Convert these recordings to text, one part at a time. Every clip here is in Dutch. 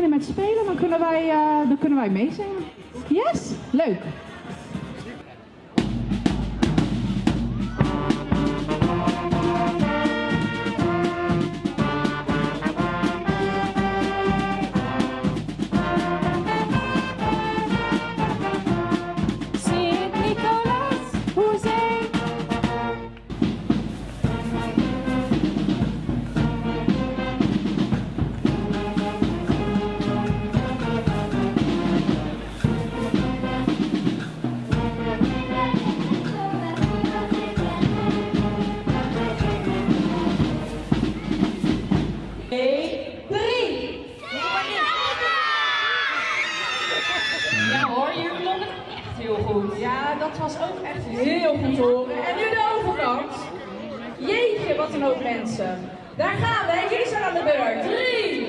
beginnen met spelen, dan kunnen wij, uh, dan kunnen wij meezingen. Yes? Leuk. Ja, dat was ook echt heel goed te horen. En nu de overkant. Jeetje, wat een hoop mensen. Daar gaan we. Jullie zijn aan de beurt. 3,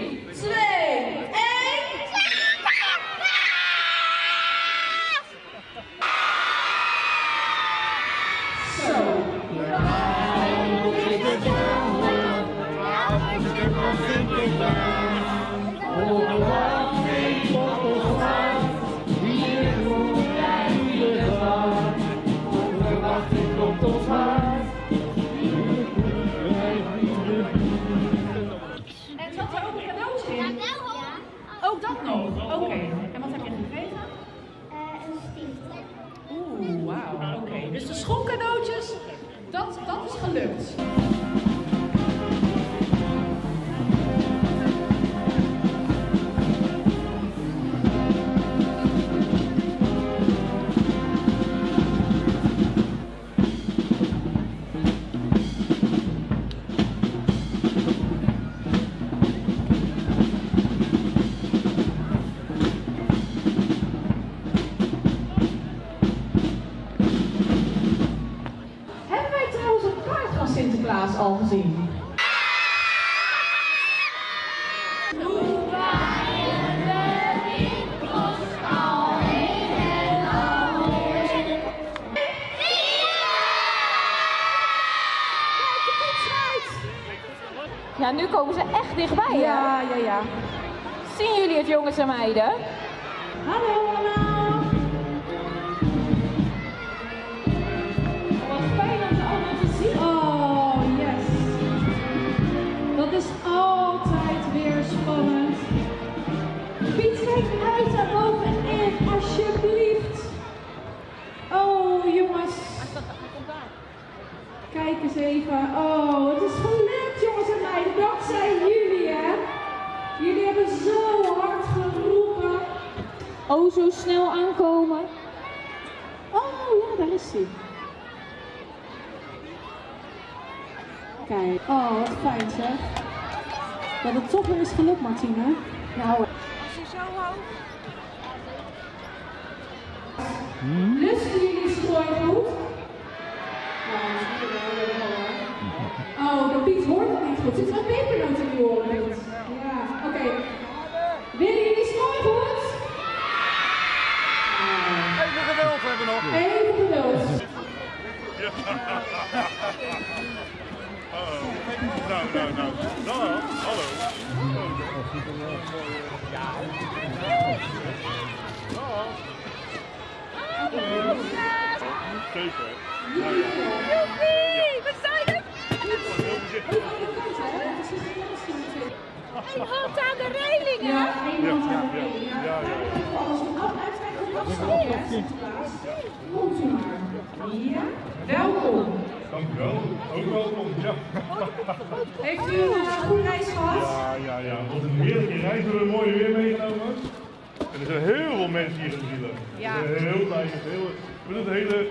Ja, komen ze echt dichtbij. hè? Ja, ja, ja. Zien jullie het, jongens en meiden? Hallo allemaal. Wat fijn om ze allemaal te zien. Oh, yes. Dat is altijd weer spannend. Piet, kijk uit daar bovenin, alsjeblieft. Oh, jongens. Kijk eens even. Oh, het is gelukt, meiden. Dankzij jullie, hè. Jullie hebben zo hard geroepen. Oh, zo snel aankomen. Oh ja, daar is hij. Kijk, oh wat fijn zeg. Dat het toch weer is gelukt, Martine. Nou, Als je zo hoog. lusten jullie strooigoed? Oh, de Piet hoort het niet goed. Zit er een pepernoot in die oren? Ja, oké. Willen jullie strooigoed? Even geduld hebben we nog. Even geduld. Nou, nou, nou. Nou, hallo. Zeker. Nou ja. We. Een hand aan de reling, hè? Ja, Ja, hand ja, aan de ja. ja. Ja, ja, ja. Als we dat uitkijken, dan stop je, hè, Sinterklaas. Komt u maar. Ja, welkom. Dankjewel. Ook welkom. Ja. Heeft u een uh, goede reis gehad? Ja, ja, ja. Wat een heerlijke reis. We hebben het mooie weer meegenomen. En er zijn heel veel mensen hier in de wielen. Ja. We heel blij. heel, we doen het hele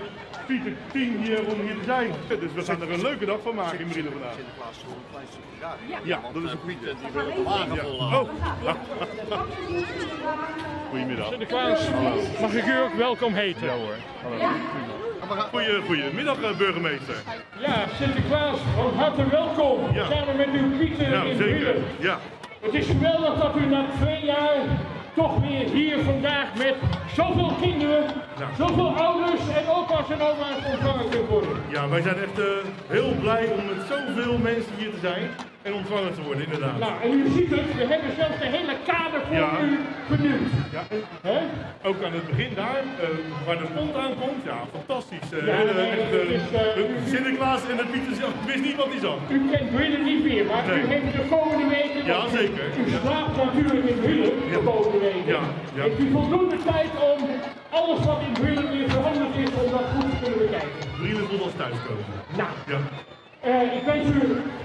fietsen team hier om hier te zijn. Dus we gaan er een leuke dag van maken in Brielen vandaag. Sinterklaas toch een klein stukje raar. Ja, dat is een Piet goede. en die wil de wagen Ja. vol Oh, goedemiddag. Sinterklaas, mag ik u ook welkom heten? Ja hoor. Hallo. Goeie, goedemiddag eh, burgemeester. Ja, Sinterklaas, van harte welkom. Ja. Samen met uw pieten Ja, in zeker. Wielen. Ja. Het is geweldig dat u na twee jaar toch weer hier vandaag met zoveel kinderen, Ja. zoveel ouders en opa's en oma's ontvangen kunt worden. ja, wij zijn echt eh, heel blij om met zoveel mensen hier te zijn. en ontvangen te worden, inderdaad. Nou, en u ziet het, we hebben zelfs de hele kader voor Ja. u vernieuwd. Ja, ook aan het begin daar, eh, waar de pont aankomt, ja, fantastisch. Eh, Ja, nee, echt, Sinterklaas en de Pieter ik wist niet wat hij zag. U kent Brillen niet meer, maar Nee. u heeft de komende weken... Ja, zeker. U slaapt natuurlijk in Brillen de Ja. komende weken. Heeft u voldoende tijd om alles wat in Brillen weer veranderd is, om dat goed te kunnen bekijken? Brielen tot ons thuiskomen. Nou, Ja. eh, ik wens u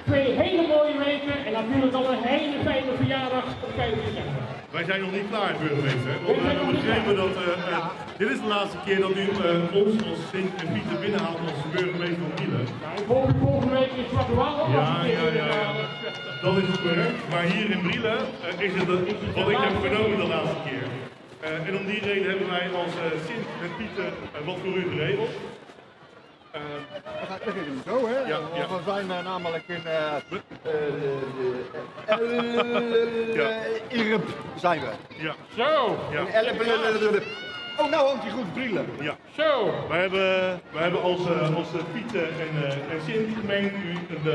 twee hele mooie weken en natuurlijk al een hele fijne verjaardag op 5 december. Wij zijn nog niet klaar, burgemeester. Want we hebben begrepen dat eh, eh, dit is de laatste keer dat u eh, ons als Sint en Pieter binnenhaalt als burgemeester van hoop u volgende week in Zwarte Waal ook Ja, ja, ja. Dat is correct. Maar hier in Brielen is het de- wat ik heb vernomen de laatste keer. En om die reden hebben wij als Sint en Pieter wat voor u geregeld. We gaan we gaan zo, hè? Ja. We zijn eh, namelijk in eh uh, Irp zijn we. ja, Zo, ja, Elp- Oh, nou hangt hij goed brillen. ja. zo. Wij hebben, wij hebben als, als Pieter en, eh, en Sint gemeend u een,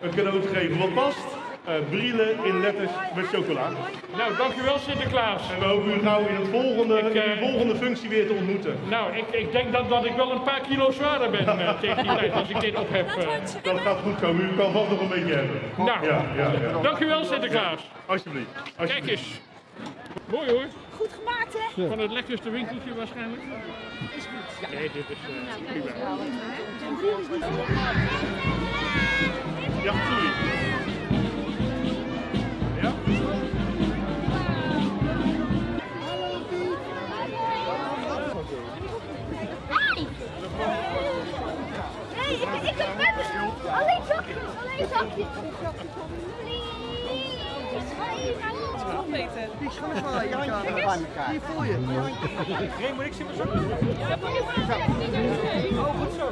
een cadeau te geven wat past. Eh Brielen in letters met chocola. Nou, dankjewel Sinterklaas. En we hopen u gauw in, het volgende, Ik, in eh, de volgende functie weer te ontmoeten. Nou, ik, ik denk dat, dat ik wel een paar kilo zwaarder ben eh, tegen die tijd als ik dit op heb. Dat gaat goed komen. U kan vast nog een beetje hebben. Nou, Ja, ja, ja. dankjewel Sinterklaas. Alsjeblieft. Kijk eens. Mooi hoor. Goed gemaakt, hè? Van het lekkerste winkeltje waarschijnlijk. Is goed. Nee, dit is eh, prima. Sorry. Ja? Zakjes. Please, ga je naar ons? Die schoenen van Jantje bij elkaar. Die voel je. Geen moet ik mijn zakken. Oh, goed zo.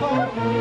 Goedemiddag,